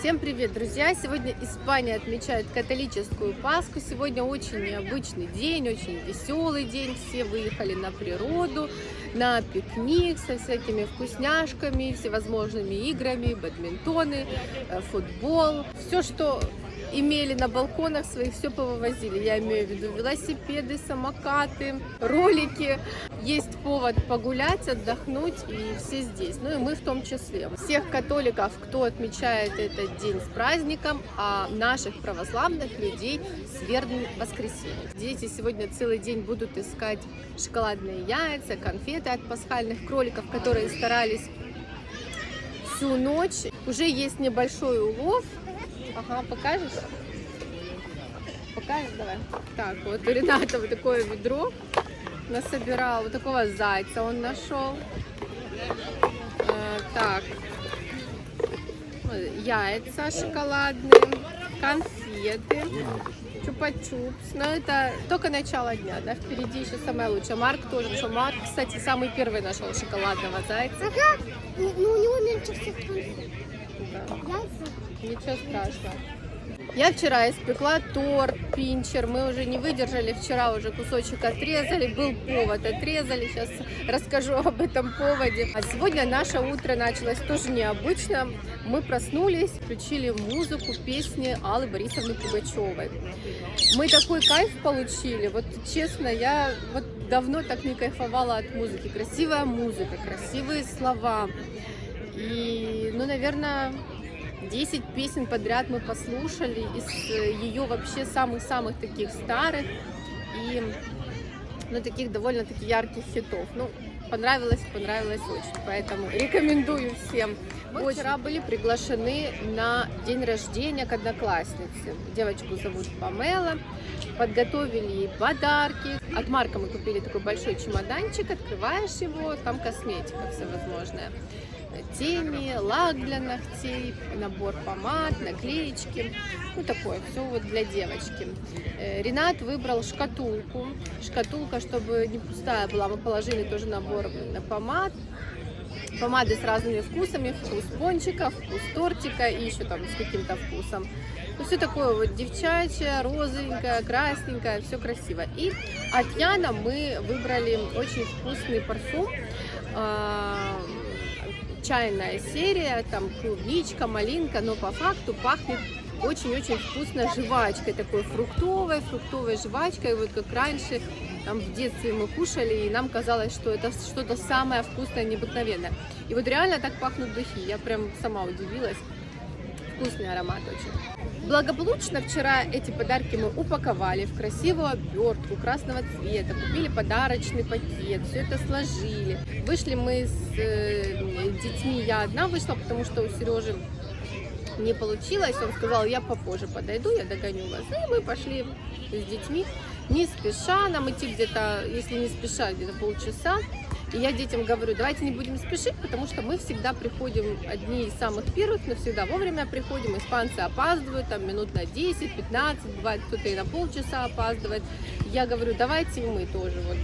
Всем привет, друзья! Сегодня Испания отмечает католическую Пасху. Сегодня очень необычный день, очень веселый день. Все выехали на природу, на пикник со всякими вкусняшками, всевозможными играми, бадминтоны, э, футбол. Все, что имели на балконах своих, все повывозили. Я имею в виду велосипеды, самокаты, ролики. Есть повод погулять, отдохнуть, и все здесь. Ну и мы в том числе. Всех католиков, кто отмечает этот день с праздником, а наших православных людей с верным воскресеньем. Дети сегодня целый день будут искать шоколадные яйца, конфеты от пасхальных кроликов, которые старались всю ночь. Уже есть небольшой улов, Ага, покажешь? Покажешь, давай. Так, вот у Рената вот такое ведро насобирал. Вот такого зайца он нашел. Э, так, яйца шоколадные, конфеты, чупа-чупс. Но это только начало дня, да, впереди еще самое лучшее. Марк тоже нашел. Марк, кстати, самый первый нашел шоколадного зайца. Ага, ну у него меньше всех Да. яйца. Ничего страшного. Я вчера испекла торт, пинчер, мы уже не выдержали, вчера уже кусочек отрезали, был повод, отрезали, сейчас расскажу об этом поводе. А сегодня наше утро началось тоже необычно, мы проснулись, включили музыку, песни Аллы Борисовны Пугачевой. Мы такой кайф получили, вот честно, я вот давно так не кайфовала от музыки, красивая музыка, красивые слова, и, ну, наверное, 10 песен подряд мы послушали из э, ее вообще самых-самых таких старых и ну, таких довольно-таки ярких хитов. Ну, понравилось, понравилось очень, поэтому рекомендую всем. Мы вчера были приглашены на день рождения к однокласснице. Девочку зовут Памела. Подготовили ей подарки. От Марка мы купили такой большой чемоданчик, открываешь его, там косметика всевозможная тени, лак для ногтей, набор помад, наклеечки. Ну, такое, все вот для девочки. Э, Ренат выбрал шкатулку. Шкатулка, чтобы не пустая была, мы положили тоже набор помад. Помады с разными вкусами, вкус пончика, вкус тортика и еще там с каким-то вкусом. Ну, все такое вот девчачье, розовенькое, красненькое, все красиво. И от Яна мы выбрали очень вкусный парфюм а, чайная серия, там клубничка, малинка, но по факту пахнет очень-очень вкусно жвачкой, такой фруктовой, фруктовой жвачкой, вот как раньше, там в детстве мы кушали, и нам казалось, что это что-то самое вкусное, необыкновенное. И вот реально так пахнут духи, я прям сама удивилась, вкусный аромат очень. Благополучно вчера эти подарки мы упаковали в красивую обертку красного цвета, купили подарочный пакет, все это сложили. Вышли мы с э, детьми, я одна вышла, потому что у Сережи не получилось. Он сказал, я попозже подойду, я догоню вас. И мы пошли с детьми, не спеша, нам идти где-то, если не спеша, где-то полчаса. И я детям говорю, давайте не будем спешить, потому что мы всегда приходим одни из самых первых, но всегда вовремя приходим. Испанцы опаздывают, там минут на 10-15, бывает кто-то и на полчаса опаздывает. Я говорю, давайте мы тоже вот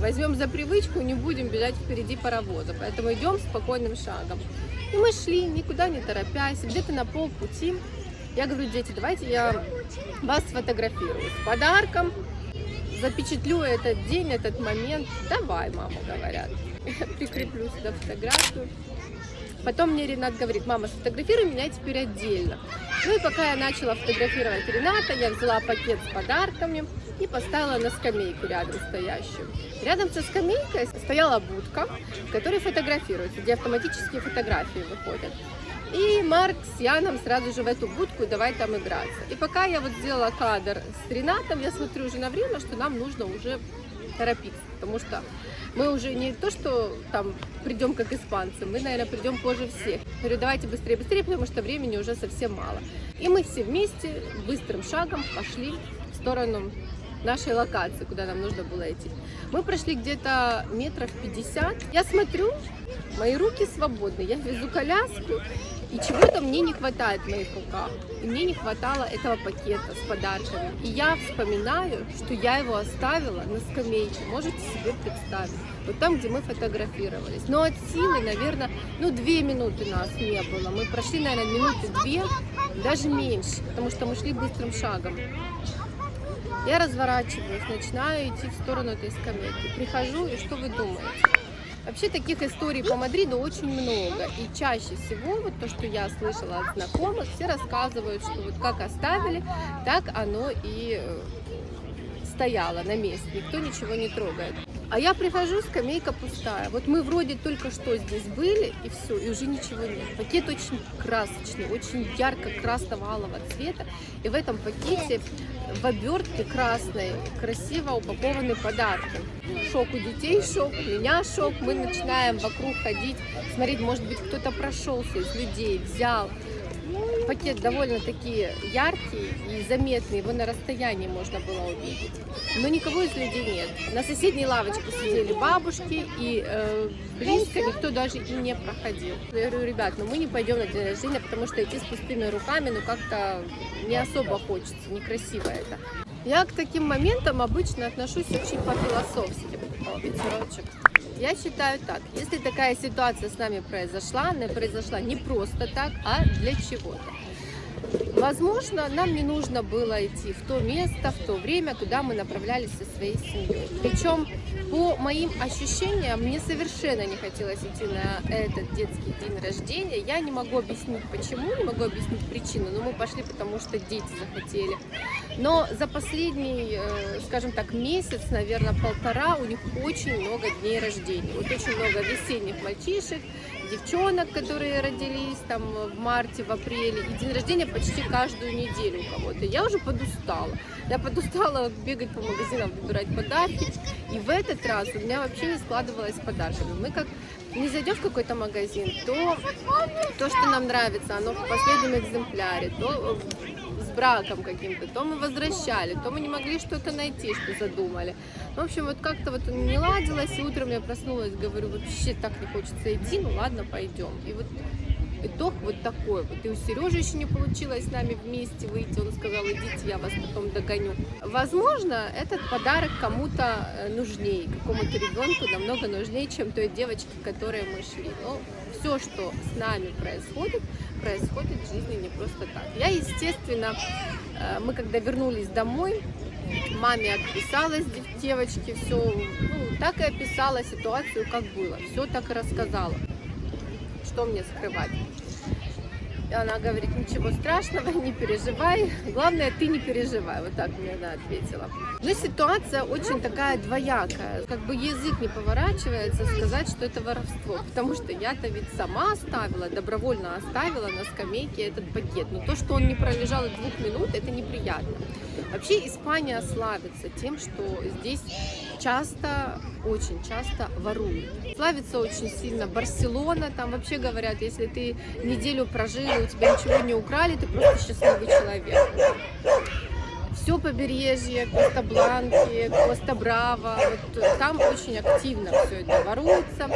возьмем за привычку, не будем бежать впереди паровоза. Поэтому идем спокойным шагом. И мы шли, никуда не торопясь, где-то на полпути. Я говорю, дети, давайте я вас сфотографирую с подарком, запечатлю этот день, этот момент. Давай, мама, говорят. Прикреплю сюда фотографию. Потом мне Ренат говорит, мама, сфотографируй меня теперь отдельно. Ну и пока я начала фотографировать Рената, я взяла пакет с подарками и поставила на скамейку рядом стоящую. Рядом со скамейкой стояла будка, в которой фотографируются, где автоматические фотографии выходят. И Марк с Яном сразу же в эту будку, давай там играться. И пока я вот сделала кадр с Ренатом, я смотрю уже на время, что нам нужно уже торопиться, потому что мы уже не то, что там придем как испанцы, мы, наверное, придем позже всех. Я говорю, давайте быстрее, быстрее, потому что времени уже совсем мало. И мы все вместе быстрым шагом пошли в сторону нашей локации, куда нам нужно было идти. Мы прошли где-то метров 50. Я смотрю, мои руки свободны, я везу коляску, и чего-то мне не хватает в моих руках. И мне не хватало этого пакета с подарками. И я вспоминаю, что я его оставила на скамейке. Можете себе представить. вот там, где мы фотографировались. Но от силы, наверное, ну, две минуты нас не было. Мы прошли, наверное, минуты две, даже меньше, потому что мы шли быстрым шагом. Я разворачиваюсь, начинаю идти в сторону этой скамейки. Прихожу, и что вы думаете? Вообще таких историй по Мадриду очень много. И чаще всего, вот то, что я слышала от знакомых, все рассказывают, что вот как оставили, так оно и э, стояло на месте. Никто ничего не трогает. А я прихожу, скамейка пустая. Вот мы вроде только что здесь были, и все, и уже ничего нет. Пакет очень красочный, очень ярко-красного алого цвета. И в этом пакете в обертке красной красиво упакованы подарки. Шок у детей, шок, у меня шок. Мы начинаем вокруг ходить, смотреть, может быть, кто-то прошелся из людей, взял. Пакет довольно-таки яркий и заметный, его на расстоянии можно было увидеть. Но никого из людей нет. На соседней лавочке сидели бабушки, и э, близко никто даже и не проходил. Я говорю, ребят, ну мы не пойдем на день рождения, потому что идти с пустыми руками, ну как-то не особо хочется, некрасиво это. Я к таким моментам обычно отношусь очень по-философски. Ветерочек. Я считаю так, если такая ситуация с нами произошла, она произошла не просто так, а для чего-то. Возможно, нам не нужно было идти в то место, в то время, куда мы направлялись со своей семьей. Причем, по моим ощущениям, мне совершенно не хотелось идти на этот детский день рождения. Я не могу объяснить почему, не могу объяснить причину, но мы пошли, потому что дети захотели. Но за последний, э, скажем так, месяц, наверное, полтора, у них очень много дней рождения. Вот очень много весенних мальчишек, девчонок, которые родились там в марте, в апреле, и день рождения почти каждую неделю у кого-то. Я уже подустала. Я подустала бегать по магазинам, выбирать подарки. И в этот раз у меня вообще не складывалось подарками. Мы как не зайдем в какой-то магазин, то то, что нам нравится, оно в последнем экземпляре, то браком каким-то, то мы возвращали, то мы не могли что-то найти, что задумали. В общем, вот как-то вот не ладилось, и утром я проснулась, говорю, вообще так не хочется идти, ну ладно, пойдем. И вот итог вот такой вот. И у Сережи еще не получилось с нами вместе выйти. Он сказал, идите, я вас потом догоню. Возможно, этот подарок кому-то э, нужнее, какому-то ребенку намного нужнее, чем той девочке, которой мы шли. Но все, что с нами происходит, происходит в жизни не просто так. Я, естественно, э, мы когда вернулись домой, маме отписалась девочке, все, ну, так и описала ситуацию, как было, все так и рассказала что мне скрывать. И она говорит, ничего страшного, не переживай, главное, ты не переживай, вот так мне она ответила. Но ситуация очень такая двоякая, как бы язык не поворачивается сказать, что это воровство, потому что я-то ведь сама оставила, добровольно оставила на скамейке этот пакет, но то, что он не пролежал двух минут, это неприятно. Вообще Испания славится тем, что здесь часто, очень часто воруют. Славится очень сильно Барселона, там вообще говорят, если ты неделю прожил, и у тебя ничего не украли, ты просто счастливый человек. Все побережье, Коста Бланки, Коста Браво, вот там очень активно все это воруется.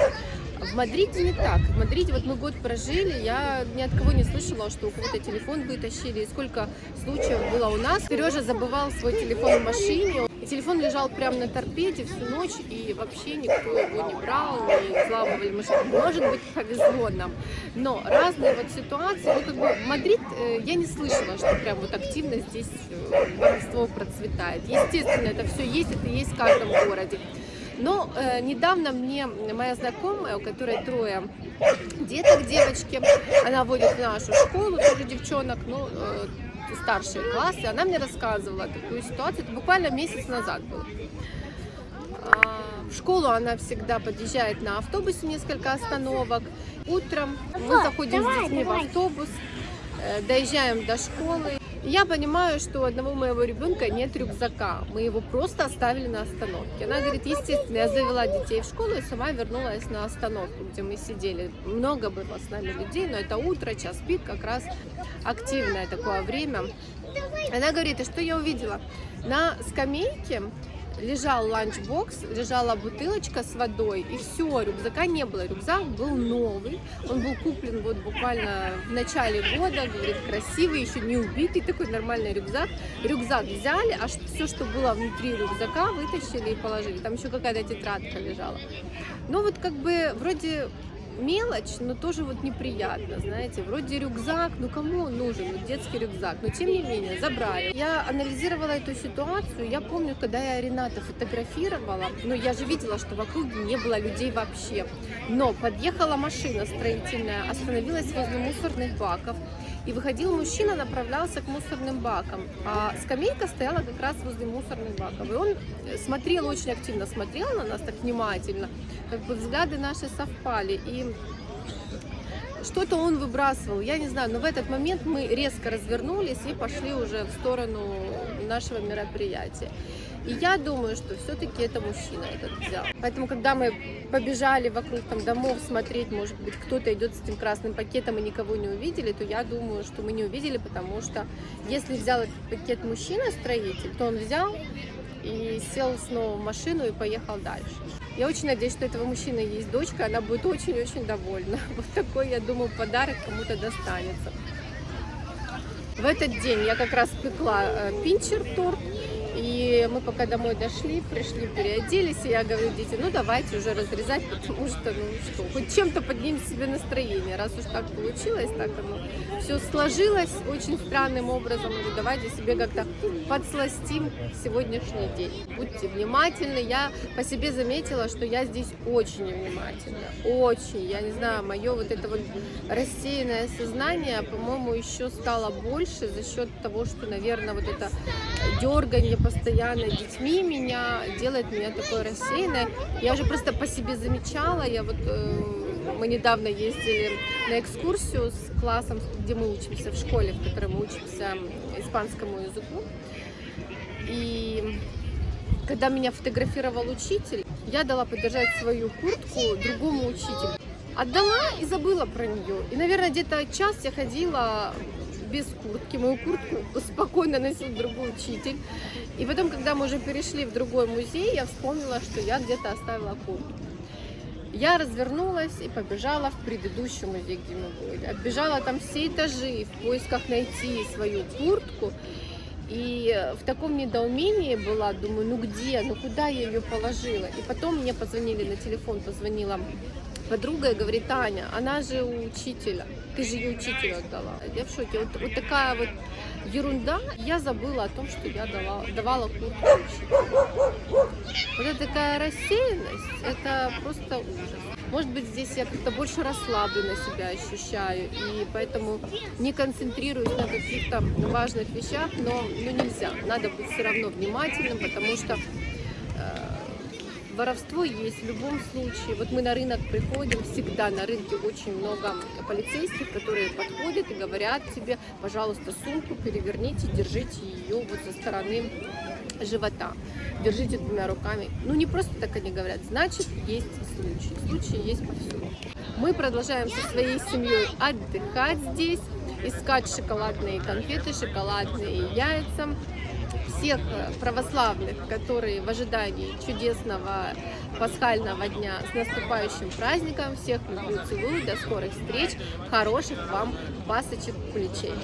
В Мадриде не так. В Мадриде вот мы год прожили, я ни от кого не слышала, что у кого-то телефон вытащили. И сколько случаев было у нас. Сережа забывал свой телефон в машине. Телефон лежал прямо на торпеде всю ночь, и вообще никто его не брал, не взламывали машину. Может быть, повезло нам. Но разные вот ситуации, ну как бы Мадрид, э, я не слышала, что прям вот активно здесь э, воровство процветает. Естественно, это все есть, это есть в каждом городе. Но э, недавно мне моя знакомая, у которой трое деток, девочки, она водит в нашу школу, тоже девчонок, ну, э, старшие классы, она мне рассказывала такую ситуацию, это буквально месяц назад было. А, в школу она всегда подъезжает на автобусе несколько остановок. Утром мы заходим с детьми в автобус, э, доезжаем до школы, я понимаю, что у одного моего ребенка нет рюкзака. Мы его просто оставили на остановке. Она говорит, естественно, я завела детей в школу и сама вернулась на остановку, где мы сидели. Много было с нами людей, но это утро, час пик, как раз активное такое время. Она говорит, и что я увидела? На скамейке лежал ланчбокс, лежала бутылочка с водой, и все, рюкзака не было. Рюкзак был новый, он был куплен вот буквально в начале года, говорит, красивый, еще не убитый, такой нормальный рюкзак. Рюкзак взяли, а все, что было внутри рюкзака, вытащили и положили. Там еще какая-то тетрадка лежала. Ну вот как бы вроде мелочь, но тоже вот неприятно, знаете, вроде рюкзак, ну кому он нужен, вот детский рюкзак, но тем не менее забрали. Я анализировала эту ситуацию, я помню, когда я Рената фотографировала, ну я же видела, что вокруг не было людей вообще, но подъехала машина строительная, остановилась возле мусорных баков, и выходил мужчина, направлялся к мусорным бакам. А скамейка стояла как раз возле мусорных баков. И он смотрел, очень активно смотрел на нас, так внимательно. Как бы взгляды наши совпали. И что-то он выбрасывал, я не знаю, но в этот момент мы резко развернулись и пошли уже в сторону нашего мероприятия. И я думаю, что все-таки это мужчина этот взял. Поэтому, когда мы побежали вокруг там домов смотреть, может быть, кто-то идет с этим красным пакетом и никого не увидели, то я думаю, что мы не увидели, потому что если взял этот пакет мужчина-строитель, то он взял и сел снова в машину и поехал дальше. Я очень надеюсь, что этого мужчины есть дочка, она будет очень-очень довольна. Вот такой, я думаю, подарок кому-то достанется. В этот день я как раз пекла э, пинчер-торт, и мы пока домой дошли, пришли, переоделись, и я говорю, дети, ну давайте уже разрезать, потому что, ну что, хоть чем-то поднимем себе настроение, раз уж так получилось, так оно все сложилось очень странным образом, говорю, давайте себе как-то подсластим сегодняшний день. Будьте внимательны, я по себе заметила, что я здесь очень внимательна, очень, я не знаю, мое вот это вот рассеянное сознание, по-моему, еще стало больше за счет того, что, наверное, вот это дергание постоянно детьми меня делает меня такой рассеянной. Я уже просто по себе замечала, я вот э, мы недавно ездили на экскурсию с классом, где мы учимся в школе, в которой мы учимся испанскому языку. И когда меня фотографировал учитель, я дала подержать свою куртку другому учителю. Отдала и забыла про нее. И, наверное, где-то час я ходила без куртки. Мою куртку спокойно носил другой учитель. И потом, когда мы уже перешли в другой музей, я вспомнила, что я где-то оставила куртку. Я развернулась и побежала в предыдущий музей, где мы были. Оббежала там все этажи в поисках найти свою куртку. И в таком недоумении была, думаю, ну где, ну куда я ее положила. И потом мне позвонили на телефон, позвонила подруга и говорит, Таня, она же у учителя, ты же ее учителю отдала. Я в шоке. Вот, вот такая вот ерунда. Я забыла о том, что я дала, давала учителю. Вот это такая рассеянность, это просто ужас. Может быть, здесь я как-то больше расслабленно себя ощущаю, и поэтому не концентрируюсь на каких-то важных вещах, но ну, нельзя. Надо быть все равно внимательным, потому что воровство есть в любом случае. Вот мы на рынок приходим, всегда на рынке очень много полицейских, которые подходят и говорят тебе, пожалуйста, сумку переверните, держите ее вот со стороны живота. Держите двумя руками. Ну, не просто так они говорят, значит, есть случаи. Случаи есть повсюду. Мы продолжаем со своей семьей отдыхать здесь, искать шоколадные конфеты, шоколадные яйца всех православных, которые в ожидании чудесного пасхального дня с наступающим праздником. Всех люблю, целую, до скорых встреч, хороших вам пасочек, куличей.